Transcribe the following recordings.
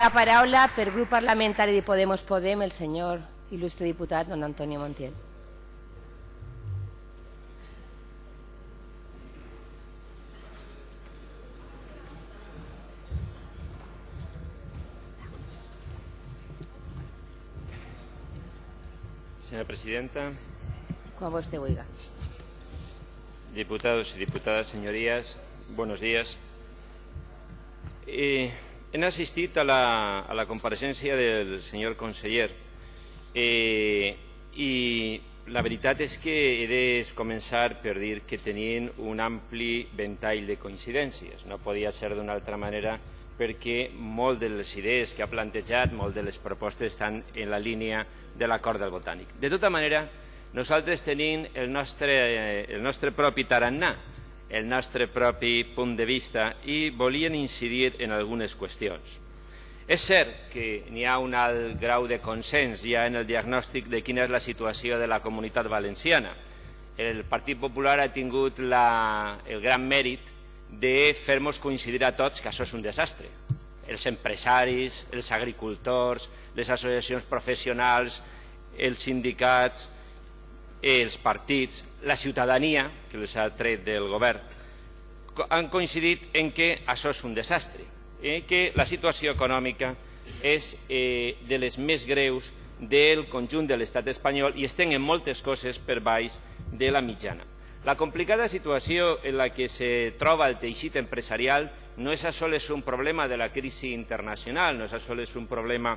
La paraula per grup parlamentari de Podemos Podem el senyor il·lustre diputat don Antonio Montiel. Señora presidenta, Quan vostè vulgui. diputados y diputadas, señorías, buenos días. Eh, hem assistit a la, a la compareixença del senyor conseller eh, i la veritat és que he de començar per dir que tenien un ampli ventall de coincidències. No podia ser d'una altra manera perquè molt de les idees que ha plantejat, molt de les propostes estan en la línia de l'acord del Botànic. De tota manera, nosaltres tenim el nostre, eh, el nostre propi tarannà, el nostre propi punt de vista i volien incidir en algunes qüestions. És cert que n'hi ha un alt grau de consens ja en el diagnòstic de quina és la situació de la comunitat valenciana. El Partit Popular ha tingut la, el gran mèrit de fer-nos coincidir a tots que això és un desastre. Els empresaris, els agricultors, les associacions professionals, els sindicats, els partits, la ciutadania, que els ha tret del govern, han coincidit en que això és un desastre, eh, que la situació econòmica és eh, de les més greus del conjunt de l'estat espanyol i estem en moltes coses per baix de la mitjana. La complicada situació en la que se troba el teixit empresarial no és a sols un problema de la crisi internacional, no és a sols un problema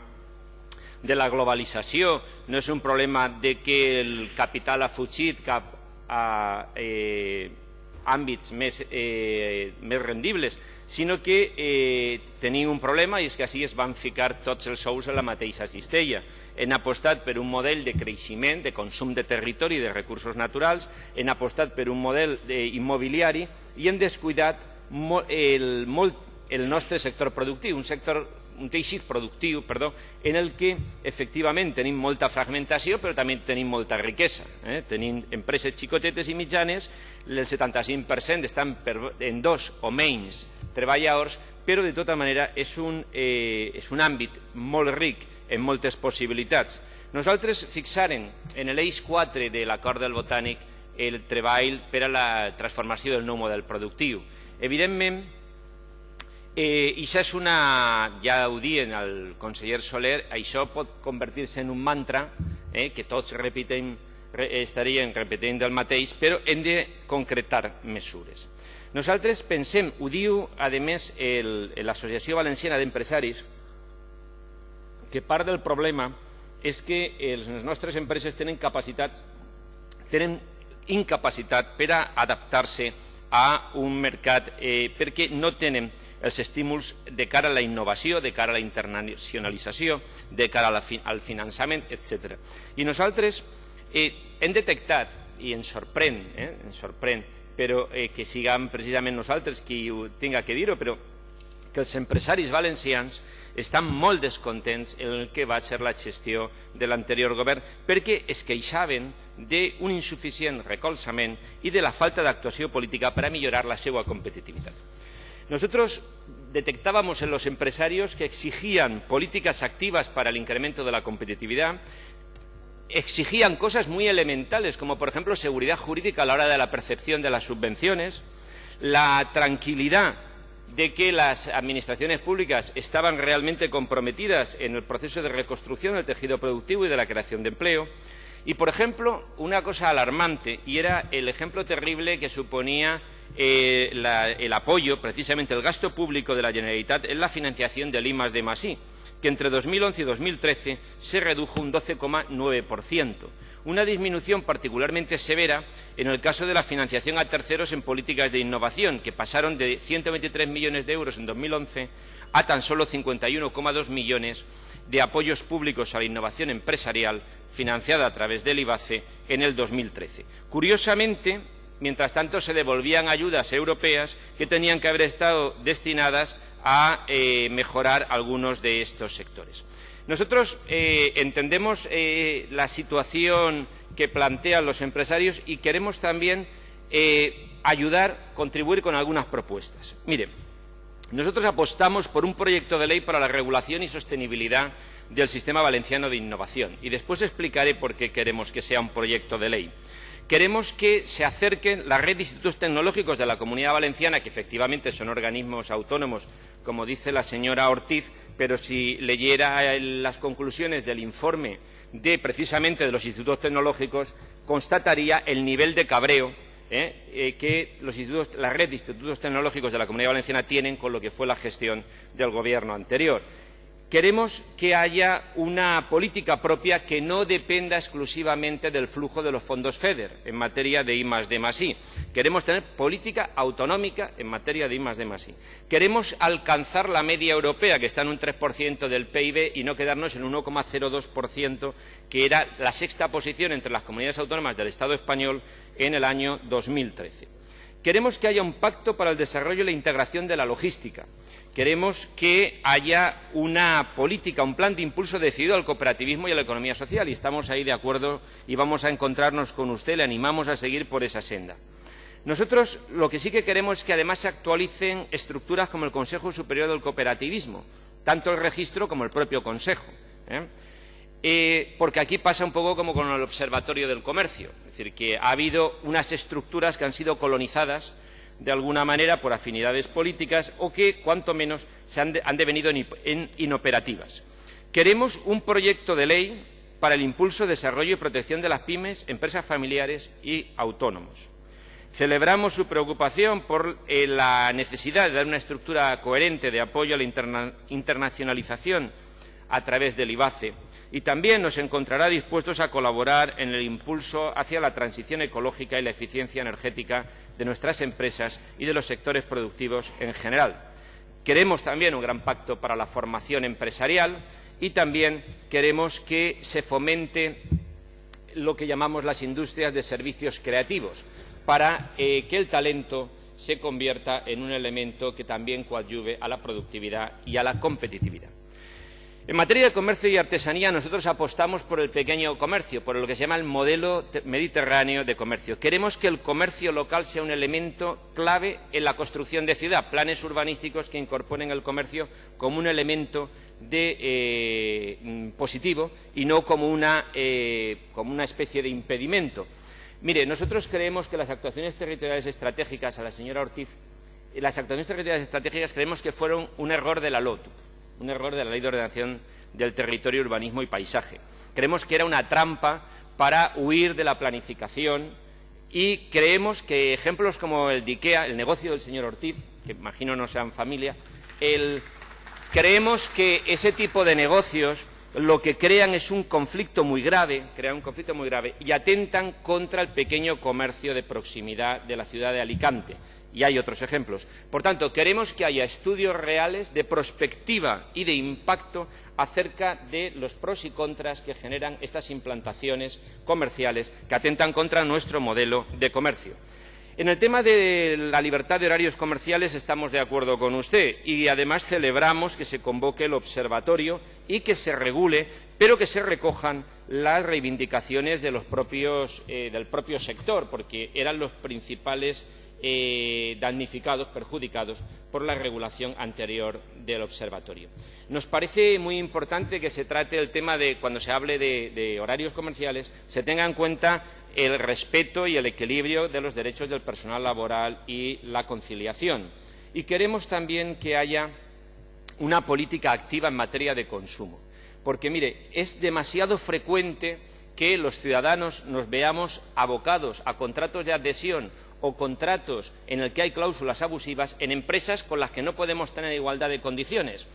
de la globalització, no és un problema de que el capital ha fugit cap a eh, àmbits més, eh, més rendibles, sinó que eh, tenim un problema i és que així es van ficar tots els sous en la mateixa cistella. Hem apostat per un model de creixement, de consum de territori i de recursos naturals, hem apostat per un model immobiliari i hem descuidat el, molt el nostre sector productiu, un sector un teixit productiu perdó, en el que efectivament tenim molta fragmentació però també tenim molta riquesa. Eh? Tenim empreses xicotetes i mitjanes, el 75% estan per, en dos o menys treballadors, però de tota manera és un, eh, és un àmbit molt ric en moltes possibilitats. Nosaltres fixarem en l'eix 4 de l'acord del Botànic el treball per a la transformació del nou model productiu. Evidentment, Eh, això és una, ja ho dien el conseller Soler, això pot convertir-se en un mantra eh, que tots repetim, re, estarien repetint el mateix, però hem de concretar mesures. Nosaltres pensem, ho diu a més l'Associació Valenciana d'Empresaris, que part del problema és que les nostres empreses tenen capacitats, tenen incapacitat per a adaptar-se a un mercat eh, perquè no tenen els estímuls de cara a la innovació, de cara a la internacionalització, de cara al finançament, etc. I nosaltres eh, hem detectat, i ens sorprèn, eh, ens sorprèn però eh, que siguem precisament nosaltres qui ho tinga que dir-ho, però que els empresaris valencians estan molt descontents en el que va ser la gestió de l'anterior govern perquè es queixaven d'un insuficient recolzament i de la falta d'actuació política per a millorar la seva competitivitat. Nosotros detectábamos en los empresarios que exigían políticas activas para el incremento de la competitividad, exigían cosas muy elementales, como por ejemplo seguridad jurídica a la hora de la percepción de las subvenciones, la tranquilidad de que las administraciones públicas estaban realmente comprometidas en el proceso de reconstrucción del tejido productivo y de la creación de empleo. Y, por ejemplo, una cosa alarmante, y era el ejemplo terrible que suponía eh, el apoyo, precisamente el gasto público de la Generalitat en la financiación del I de Masí, que entre 2011 y 2013 se redujo un 12,9%, una disminución particularmente severa en el caso de la financiación a terceros en políticas de innovación, que pasaron de 123 millones de euros en 2011 a tan solo 51,2 millones de apoyos públicos a la innovación empresarial financiada a través del IBACE en el 2013. Curiosamente, mientras tanto se devolvían ayudas europeas que tenían que haber estado destinadas a eh, mejorar algunos de estos sectores. Nosotros eh, entendemos eh, la situación que plantean los empresarios y queremos también ayudar, contribuir con algunas propuestas. Mire, Nosotros apostamos por un proyecto de ley para la regulación y sostenibilidad del sistema valenciano de innovación y después explicaré por qué queremos que sea un proyecto de ley. Queremos que se acerquen la red de institutos tecnológicos de la Comunidad Valenciana, que efectivamente son organismos autónomos, como dice la señora Ortiz, pero si leyera las conclusiones del informe de precisamente de los institutos tecnológicos, constataría el nivel de cabreo ¿eh? Eh, que la red de institutos tecnológicos de la Comunidad Valenciana tienen con lo que fue la gestión del Gobierno anterior. Queremos que haya una política propia que no dependa exclusivamente del flujo de los fondos FEDER en materia de I D I. Queremos tener política autonómica en materia de I. Queremos alcanzar la media europea, que está en un 3% del PIB, y no quedarnos en un 1,02%, que era la sexta posición entre las comunidades autónomas del Estado español en el año 2013. Queremos que haya un pacto para el desarrollo y la integración de la logística Queremos que haya una política, un plan de impulso decidido al cooperativismo y a la economía social, y estamos ahí de acuerdo y vamos a encontrarnos con usted, le animamos a seguir por esa senda. Nosotros lo que sí que queremos es que además se actualicen estructuras como el Consejo Superior del Cooperativismo, tanto el registro como el propio Consejo. ¿eh? Eh, porque aquí pasa un poco como con el Observatorio del Comercio, es decir, que ha habido unas estructuras que han sido colonizadas de alguna manera por afinidades políticas o que, cuanto menos, se han, devenido en, inoperativas. Queremos un proyecto de ley para el impulso, desarrollo y protección de las pymes, empresas familiares y autónomos. Celebramos su preocupación por eh, la necesidad de dar una estructura coherente de apoyo a la internacionalización a través del IBACE y también nos encontrará dispuestos a colaborar en el impulso hacia la transición ecológica y la eficiencia energética de nuestras empresas y de los sectores productivos en general. Queremos también un gran pacto para la formación empresarial y también queremos que se fomente lo que llamamos las industrias de servicios creativos para eh, que el talento se convierta en un elemento que también coadyuve a la productividad y a la competitividad. En materia de comercio y artesanía, nosotros apostamos por el pequeño comercio, por lo que se llama el modelo mediterráneo de comercio. Queremos que el comercio local sea un elemento clave en la construcción de ciudad, planes urbanísticos que incorporen el comercio como un elemento eh, mm, positivo y no como una, eh, como una especie de impedimento. Mire, nosotros creemos que las actuaciones territoriales estratégicas, a la señora Ortiz, las actuaciones territoriales estratégicas creemos que fueron un error de la LOTU un error de la Ley de Ordenación del Territorio, Urbanismo y Paisaje. Creemos que era una trampa para huir de la planificación y creemos que ejemplos como el de IKEA, el negocio del señor Ortiz, que imagino no sean familia, creemos que ese tipo de negocios lo que crean es un conflicto muy grave, crean un conflicto muy grave y atentan contra el pequeño comercio de proximidad de la ciudad de Alicante. Y hay otros ejemplos. Por tanto, queremos que haya estudios reales de prospectiva y de impacto acerca de los pros y contras que generan estas implantaciones comerciales que atentan contra nuestro modelo de comercio. En el tema de la libertad de horarios comerciales estamos de acuerdo con usted y además celebramos que se convoque el observatorio y que se regule, pero que se recojan las reivindicaciones eh, del propio sector, porque eran los principales eh, damnificados, perjudicados por la regulación anterior del observatorio. Nos parece muy importante que se trate el tema de, cuando se hable de horarios comerciales, se tenga en cuenta el respeto y el equilibrio de los derechos del personal laboral y la conciliación. Y queremos también que haya una política activa en materia de consumo. Porque, mire, es demasiado frecuente que los ciudadanos nos veamos abocados a contratos de adhesión o contratos en los que hay cláusulas abusivas en empresas con las que no podemos tener igualdad de condiciones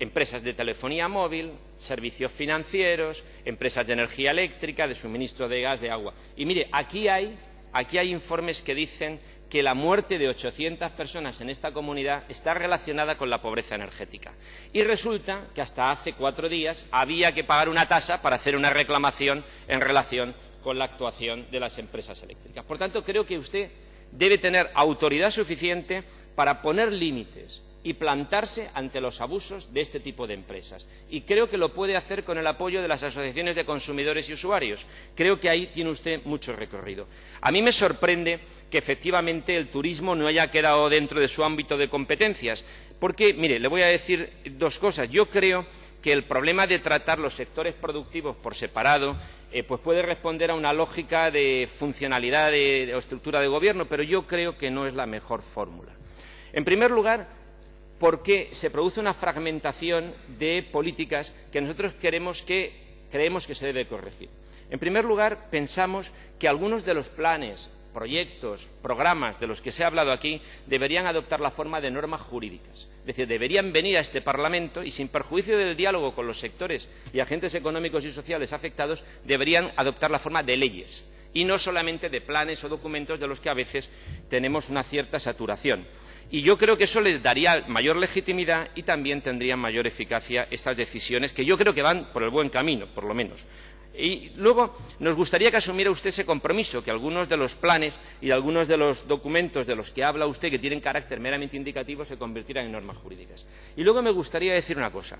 empresas de telefonía móvil, servicios financieros, empresas de energía eléctrica, de suministro de gas, de agua. Y mire, aquí hay, aquí hay informes que dicen que la muerte de 800 personas en esta comunidad está relacionada con la pobreza energética. Y resulta que hasta hace cuatro días había que pagar una tasa para hacer una reclamación en relación con la actuación de las empresas eléctricas. Por tanto, creo que usted debe tener autoridad suficiente para poner límites y plantarse ante los abusos de este tipo de empresas. Y creo que lo puede hacer con el apoyo de las asociaciones de consumidores y usuarios. Creo que ahí tiene usted mucho recorrido. A mí me sorprende que efectivamente el turismo no haya quedado dentro de su ámbito de competencias. Porque, mire, le voy a decir dos cosas. Yo creo que el problema de tratar los sectores productivos por separado eh, pues puede responder a una lógica de funcionalidad o estructura de gobierno, pero yo creo que no es la mejor fórmula. En primer lugar, porque se produce una fragmentación de políticas que nosotros creemos que se debe corregir. En primer lugar, pensamos que algunos de los planes, proyectos, programas de los que se ha hablado aquí deberían adoptar la forma de normas jurídicas. Es decir, deberían venir a este Parlamento y, sin perjuicio del diálogo con los sectores y agentes económicos y sociales afectados, deberían adoptar la forma de leyes y no solamente de planes o documentos de los que a veces tenemos una cierta saturación. Y yo creo que eso les daría mayor legitimidad y también tendrían mayor eficacia estas decisiones, que yo creo que van por el buen camino, por lo menos. Y luego nos gustaría que asumiera usted ese compromiso, que algunos de los planes y algunos de los documentos de los que habla usted, que tienen carácter meramente indicativo, se convirtieran en normas jurídicas. Y luego me gustaría decir una cosa.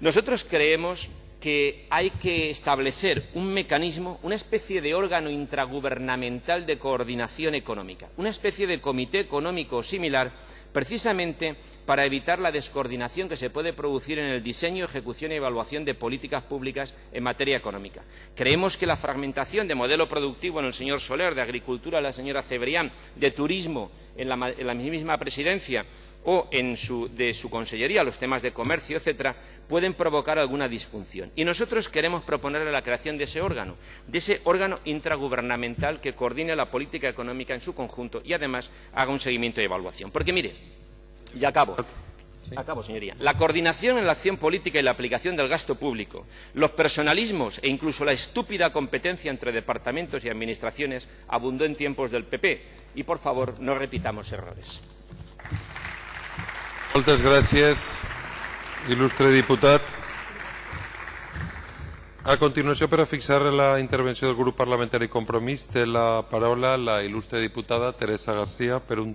Nosotros creemos que hay que establecer un mecanismo, una especie de órgano intragubernamental de coordinación económica, una especie de comité económico similar, precisamente para evitar la descoordinación que se puede producir en el diseño, ejecución y evaluación de políticas públicas en materia económica. Creemos que la fragmentación de modelo productivo en el señor Soler, de agricultura la señora Cebrián, de turismo en la, en la misma presidencia o en su, de su consellería, los temas de comercio, etcétera, pueden provocar alguna disfunción. Y nosotros queremos proponer la creación de ese órgano, de ese órgano intragubernamental que coordine la política económica en su conjunto y, además, haga un seguimiento y evaluación. Porque, mire, y acabo. Acabo, señoría. La coordinación en la acción política y la aplicación del gasto público, los personalismos e incluso la estúpida competencia entre departamentos y administraciones abundó en tiempos del PP. Y, por favor, no repitamos errores. Moltes gràcies, il·lustre diputat. A continuació, per a fixar la intervenció del grup parlamentari Compromís, té la paraula la il·lustre diputada Teresa García per un